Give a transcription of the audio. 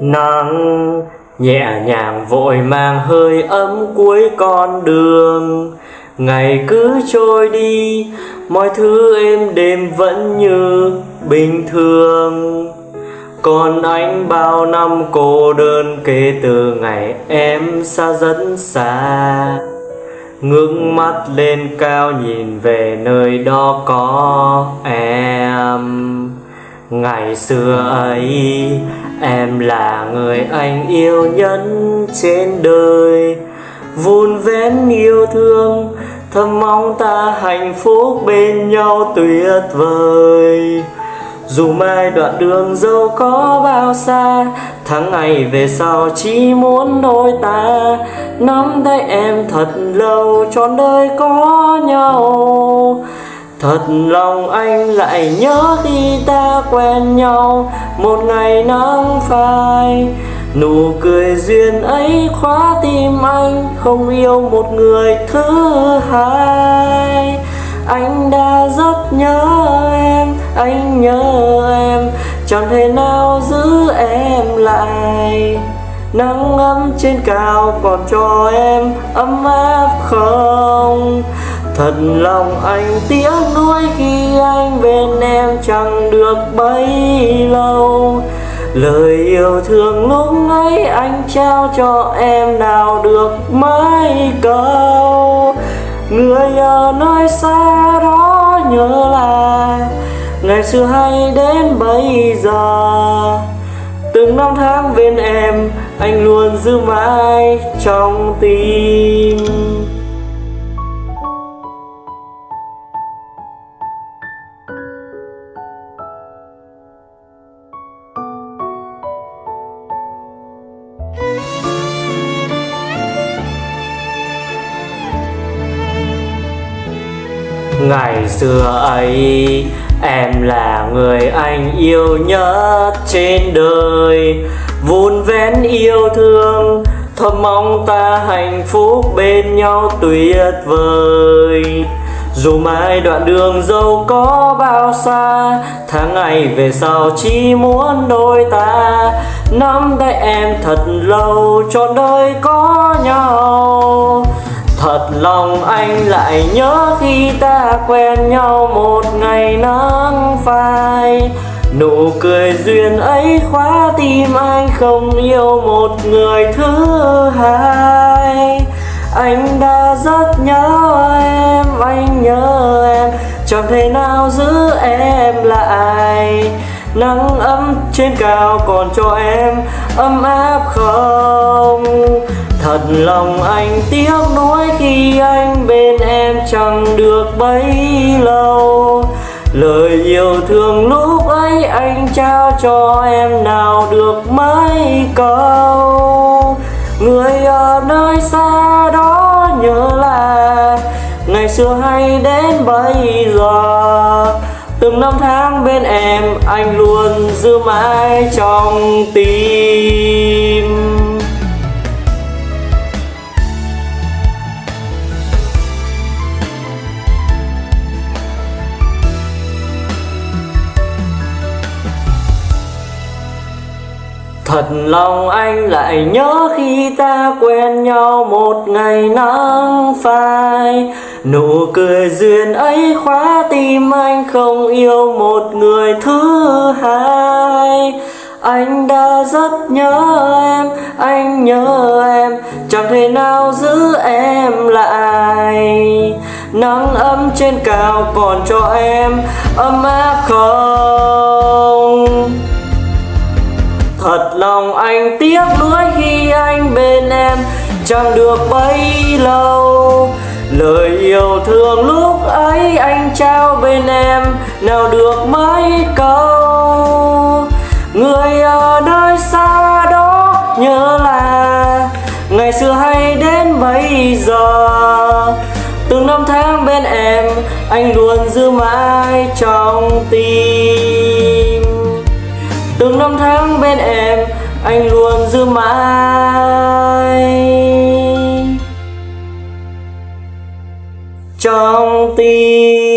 nắng. Nhẹ nhàng vội mang hơi ấm cuối con đường. Ngày cứ trôi đi, mọi thứ êm đềm vẫn như bình thường. Còn anh bao năm cô đơn kể từ ngày em xa dẫn xa. Ngước mắt lên cao nhìn về nơi đó có em. Ngày xưa ấy em là người anh yêu nhất trên đời. Vun vén yêu thương thầm mong ta hạnh phúc bên nhau tuyệt vời. Dù mai đoạn đường dẫu có bao xa, Tháng ngày về sau chỉ muốn đôi ta. Nắm tay em thật lâu, trọn đời có nhau. Thật lòng anh lại nhớ khi ta quen nhau, Một ngày nắng phai. Nụ cười duyên ấy khóa tim anh, Không yêu một người thứ hai. Anh đã rất nhớ em, Anh nhớ em, Chẳng thể nào giữ em lại. Nắng ấm trên cao còn cho em ấm áp không? Thật lòng anh tiếc nuối khi anh bên em chẳng được bấy lâu. Lời yêu thương lúc ấy anh trao cho em nào được mấy câu? Người ở nơi xa đó nhớ là Ngày xưa hay đến bây giờ. Từng năm tháng bên em, Anh luôn giữ mãi trong tim. Ngày xưa ấy, Em là người anh yêu nhất trên đời. Vun vén yêu thương Thầm mong ta hạnh phúc bên nhau tuyệt vời. Dù mai đoạn đường dẫu có bao xa, Tháng ngày về sau chỉ muốn đôi ta. Nắm tay em thật lâu, trọn đời có nhau. Thật lòng anh lại nhớ khi ta quen nhau một ngày nắng phai. Nụ cười duyên ấy khóa tim anh không yêu một người thứ hai. Anh đã rất nhớ em, anh nhớ em. Chẳng thể nào giữ em lại. Nắng ấm trên cao còn cho em ấm áp không? Thật lòng anh tiếc nuối khi anh bên em chẳng được bấy lâu. Lời yêu thương lúc ấy anh trao cho em nào được mấy câu? Người ở nơi xa đó nhớ là Ngày xưa hay đến bây giờ. Từng năm tháng bên em anh luôn giữ mãi trong tim. Thật lòng anh lại nhớ khi ta quen nhau một ngày nắng phai. Nụ cười duyên ấy khóa tim anh không yêu một người thứ hai. Anh đã rất nhớ em, anh nhớ em Chẳng thể nào giữ em lại. Nắng ấm trên cao còn cho em ấm áp không? Thật lòng anh tiếc nuối khi anh bên em, chẳng được bấy lâu. Lời yêu thương lúc ấy anh trao bên em, nào được mấy câu? Người ở nơi xa đó nhớ là Ngày xưa hay đến bây giờ. Từng năm tháng bên em, anh luôn giữ mãi trong tim bên em anh luôn giữ mãi. Trong tim